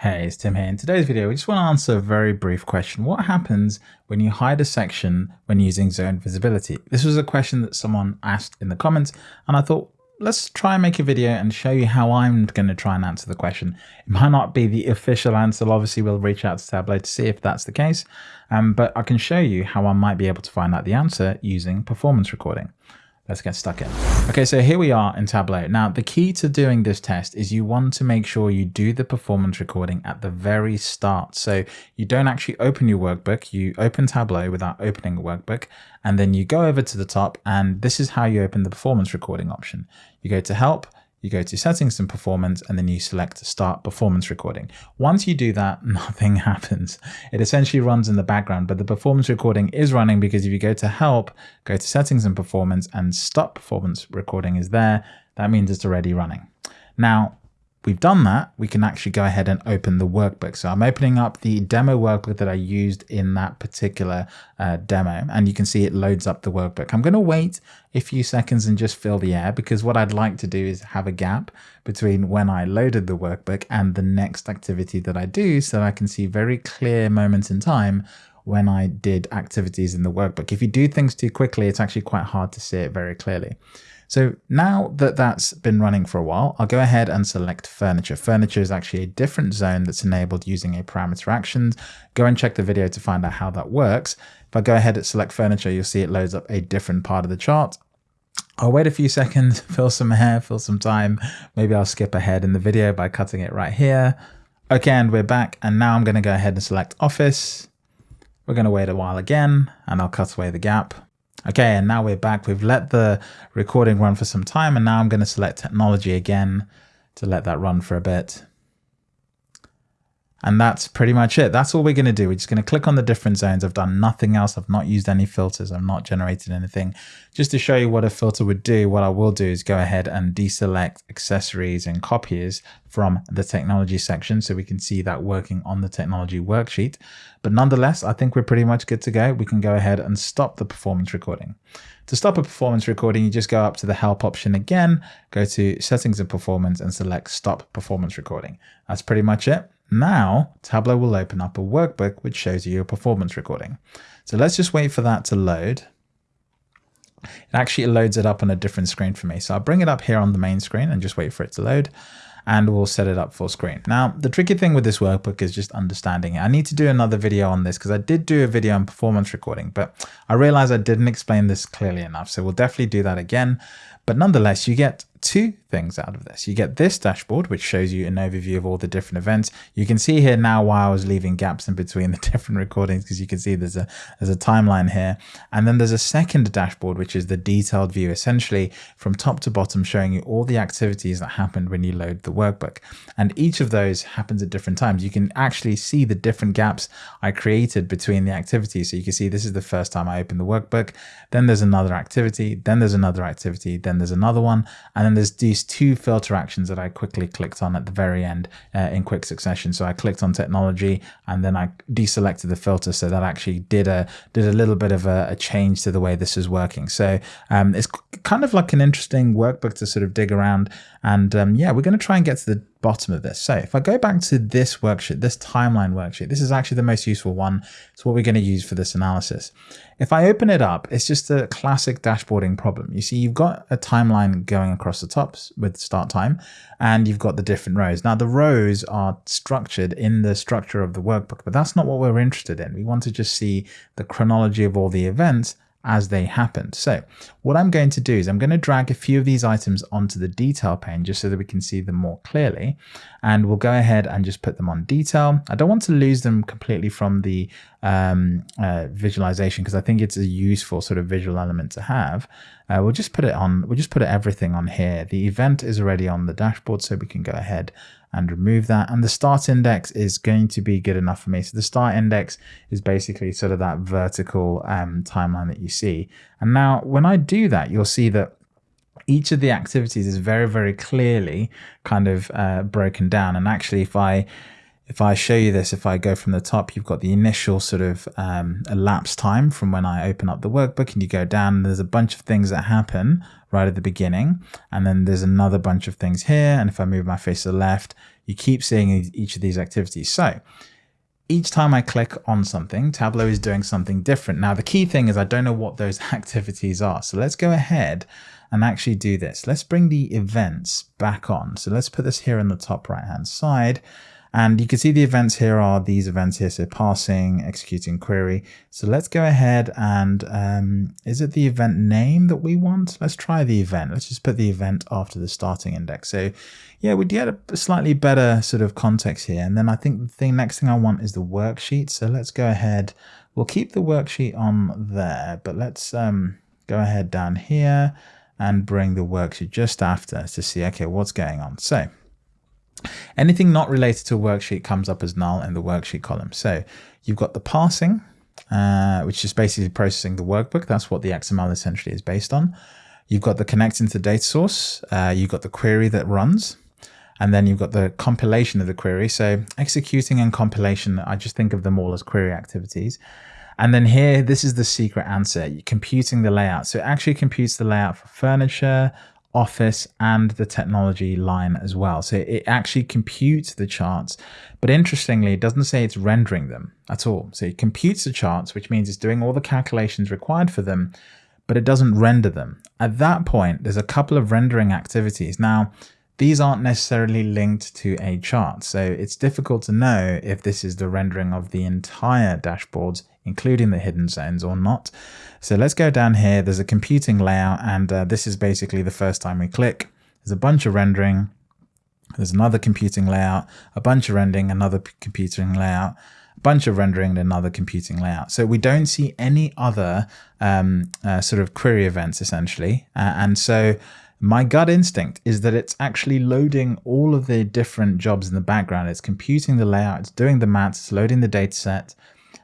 Hey, it's Tim here. In today's video, we just want to answer a very brief question. What happens when you hide a section when using zone visibility? This was a question that someone asked in the comments, and I thought, let's try and make a video and show you how I'm going to try and answer the question. It might not be the official answer. Obviously, we'll reach out to Tableau to see if that's the case, um, but I can show you how I might be able to find out the answer using performance recording. Let's get stuck in. Okay, so here we are in Tableau. Now, the key to doing this test is you want to make sure you do the performance recording at the very start. So you don't actually open your workbook, you open Tableau without opening a workbook, and then you go over to the top, and this is how you open the performance recording option. You go to help, you go to settings and performance and then you select start performance recording. Once you do that, nothing happens. It essentially runs in the background, but the performance recording is running because if you go to help, go to settings and performance and stop performance recording is there, that means it's already running. Now, we've done that, we can actually go ahead and open the workbook. So I'm opening up the demo workbook that I used in that particular uh, demo, and you can see it loads up the workbook. I'm going to wait a few seconds and just fill the air because what I'd like to do is have a gap between when I loaded the workbook and the next activity that I do so I can see very clear moments in time when I did activities in the workbook. If you do things too quickly, it's actually quite hard to see it very clearly. So now that that's been running for a while, I'll go ahead and select furniture. Furniture is actually a different zone that's enabled using a parameter actions. Go and check the video to find out how that works. If I go ahead and select furniture, you'll see it loads up a different part of the chart. I'll wait a few seconds, fill some hair, fill some time. Maybe I'll skip ahead in the video by cutting it right here. Okay, and we're back. And now I'm going to go ahead and select office. We're going to wait a while again, and I'll cut away the gap. Okay, and now we're back. We've let the recording run for some time, and now I'm going to select technology again to let that run for a bit. And that's pretty much it. That's all we're going to do. We're just going to click on the different zones. I've done nothing else. I've not used any filters. I've not generated anything. Just to show you what a filter would do, what I will do is go ahead and deselect accessories and copiers from the technology section so we can see that working on the technology worksheet. But nonetheless, I think we're pretty much good to go. We can go ahead and stop the performance recording. To stop a performance recording, you just go up to the help option again, go to settings and performance and select stop performance recording. That's pretty much it. Now, Tableau will open up a workbook which shows you your performance recording. So let's just wait for that to load. It actually loads it up on a different screen for me. So I'll bring it up here on the main screen and just wait for it to load and we'll set it up full screen. Now, the tricky thing with this workbook is just understanding it. I need to do another video on this because I did do a video on performance recording, but I realized I didn't explain this clearly enough. So we'll definitely do that again. But nonetheless, you get two things out of this. You get this dashboard, which shows you an overview of all the different events. You can see here now why I was leaving gaps in between the different recordings, because you can see there's a there's a timeline here. And then there's a second dashboard, which is the detailed view, essentially from top to bottom, showing you all the activities that happened when you load the workbook. And each of those happens at different times. You can actually see the different gaps I created between the activities. So you can see this is the first time I opened the workbook. Then there's another activity. Then there's another activity. Then there's another one. And then there's these two filter actions that I quickly clicked on at the very end uh, in quick succession. So I clicked on technology and then I deselected the filter. So that actually did a did a little bit of a, a change to the way this is working. So um, it's kind of like an interesting workbook to sort of dig around. And um, yeah, we're going to try and get to the bottom of this. So if I go back to this worksheet, this timeline worksheet, this is actually the most useful one. It's what we're going to use for this analysis. If I open it up, it's just a classic dashboarding problem. You see, you've got a timeline going across the tops with start time, and you've got the different rows. Now the rows are structured in the structure of the workbook, but that's not what we're interested in. We want to just see the chronology of all the events as they happened. So what I'm going to do is I'm going to drag a few of these items onto the detail pane just so that we can see them more clearly. And we'll go ahead and just put them on detail. I don't want to lose them completely from the um, uh, visualization because I think it's a useful sort of visual element to have. Uh, we'll just put it on, we'll just put everything on here. The event is already on the dashboard so we can go ahead and remove that. And the start index is going to be good enough for me. So the start index is basically sort of that vertical um, timeline that you see. And now when I do that, you'll see that each of the activities is very, very clearly kind of uh, broken down. And actually, if I if I show you this, if I go from the top, you've got the initial sort of um, elapsed time from when I open up the workbook and you go down, there's a bunch of things that happen right at the beginning. And then there's another bunch of things here. And if I move my face to the left, you keep seeing each of these activities. So each time I click on something, Tableau is doing something different. Now, the key thing is I don't know what those activities are. So let's go ahead and actually do this. Let's bring the events back on. So let's put this here in the top right hand side. And you can see the events here are these events here. So parsing, executing query. So let's go ahead and um, is it the event name that we want? Let's try the event. Let's just put the event after the starting index. So yeah, we get a slightly better sort of context here. And then I think the thing next thing I want is the worksheet. So let's go ahead. We'll keep the worksheet on there, but let's um, go ahead down here and bring the worksheet just after to see, okay, what's going on. So anything not related to a worksheet comes up as null in the worksheet column. So you've got the parsing, uh, which is basically processing the workbook. That's what the XML essentially is based on. You've got the connecting to the data source. Uh, you've got the query that runs. And then you've got the compilation of the query. So executing and compilation, I just think of them all as query activities. And then here, this is the secret answer, computing the layout. So it actually computes the layout for furniture, office, and the technology line as well. So it actually computes the charts. But interestingly, it doesn't say it's rendering them at all. So it computes the charts, which means it's doing all the calculations required for them, but it doesn't render them. At that point, there's a couple of rendering activities. Now, these aren't necessarily linked to a chart, so it's difficult to know if this is the rendering of the entire dashboards, including the hidden zones or not. So let's go down here. There's a computing layout, and uh, this is basically the first time we click. There's a bunch of rendering. There's another computing layout, a bunch of rendering, another computing layout, a bunch of rendering, and another computing layout. So we don't see any other um, uh, sort of query events essentially. Uh, and so my gut instinct is that it's actually loading all of the different jobs in the background. It's computing the layout, it's doing the maths, it's loading the data set,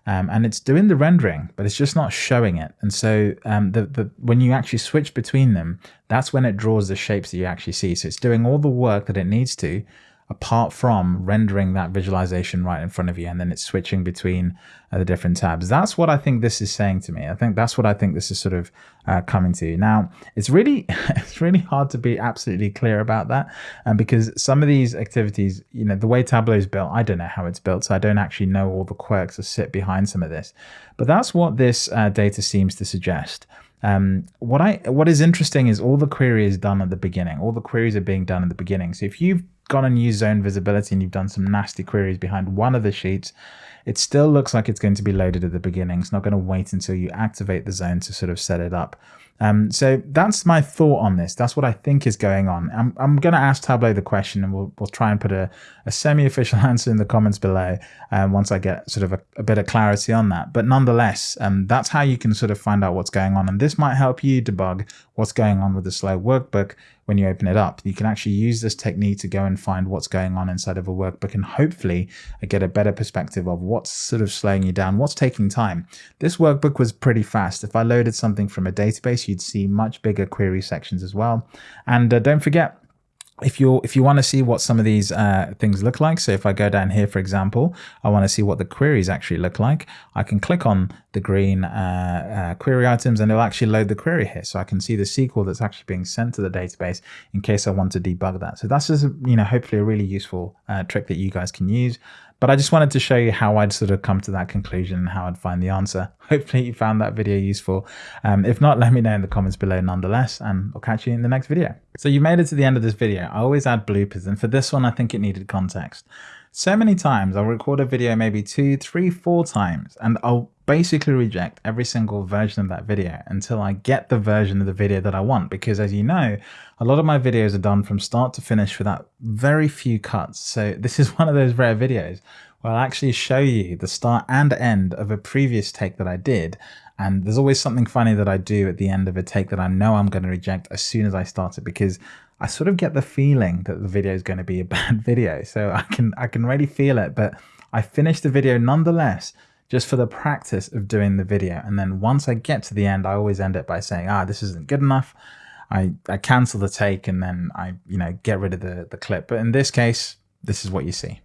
um, and it's doing the rendering, but it's just not showing it. And so um, the, the, when you actually switch between them, that's when it draws the shapes that you actually see. So it's doing all the work that it needs to, apart from rendering that visualization right in front of you and then it's switching between uh, the different tabs. That's what I think this is saying to me. I think that's what I think this is sort of uh, coming to. You. Now, it's really it's really hard to be absolutely clear about that um, because some of these activities, you know, the way Tableau is built, I don't know how it's built, so I don't actually know all the quirks that sit behind some of this. But that's what this uh, data seems to suggest. Um, what I what is interesting is all the query is done at the beginning. All the queries are being done at the beginning. So if you've gone and used zone visibility and you've done some nasty queries behind one of the sheets, it still looks like it's going to be loaded at the beginning. It's not going to wait until you activate the zone to sort of set it up. Um, so that's my thought on this. That's what I think is going on. I'm, I'm going to ask Tableau the question and we'll, we'll try and put a, a semi-official answer in the comments below um, once I get sort of a, a, bit of clarity on that. But nonetheless, um, that's how you can sort of find out what's going on. And this might help you debug what's going on with the slow workbook when you open it up. You can actually use this technique to go and find what's going on inside of a workbook and hopefully get a better perspective of what's sort of slowing you down, what's taking time. This workbook was pretty fast. If I loaded something from a database, you'd see much bigger query sections as well. And uh, don't forget, if you if you want to see what some of these uh, things look like, so if I go down here, for example, I want to see what the queries actually look like, I can click on the green uh, uh, query items and it'll actually load the query here. So I can see the SQL that's actually being sent to the database in case I want to debug that. So that's just, you know, hopefully a really useful uh, trick that you guys can use. But I just wanted to show you how I'd sort of come to that conclusion and how I'd find the answer. Hopefully you found that video useful. Um, if not, let me know in the comments below nonetheless, and I'll catch you in the next video. So you made it to the end of this video. I always add bloopers, and for this one, I think it needed context. So many times I'll record a video maybe two, three, four times, and I'll basically reject every single version of that video until I get the version of the video that I want. Because as you know, a lot of my videos are done from start to finish without very few cuts. So this is one of those rare videos where I'll actually show you the start and end of a previous take that I did. And there's always something funny that I do at the end of a take that I know I'm going to reject as soon as I start it because I sort of get the feeling that the video is going to be a bad video. So I can I can really feel it, but I finish the video nonetheless just for the practice of doing the video. And then once I get to the end, I always end it by saying, ah, this isn't good enough. I, I cancel the take and then I, you know, get rid of the, the clip. But in this case, this is what you see.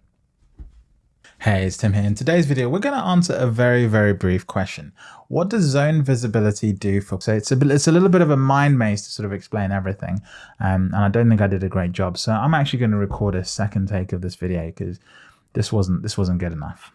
Hey, it's Tim here. In today's video, we're going to answer a very, very brief question. What does zone visibility do for? So it's a, it's a little bit of a mind maze to sort of explain everything. Um, and I don't think I did a great job. So I'm actually going to record a second take of this video because this wasn't, this wasn't good enough.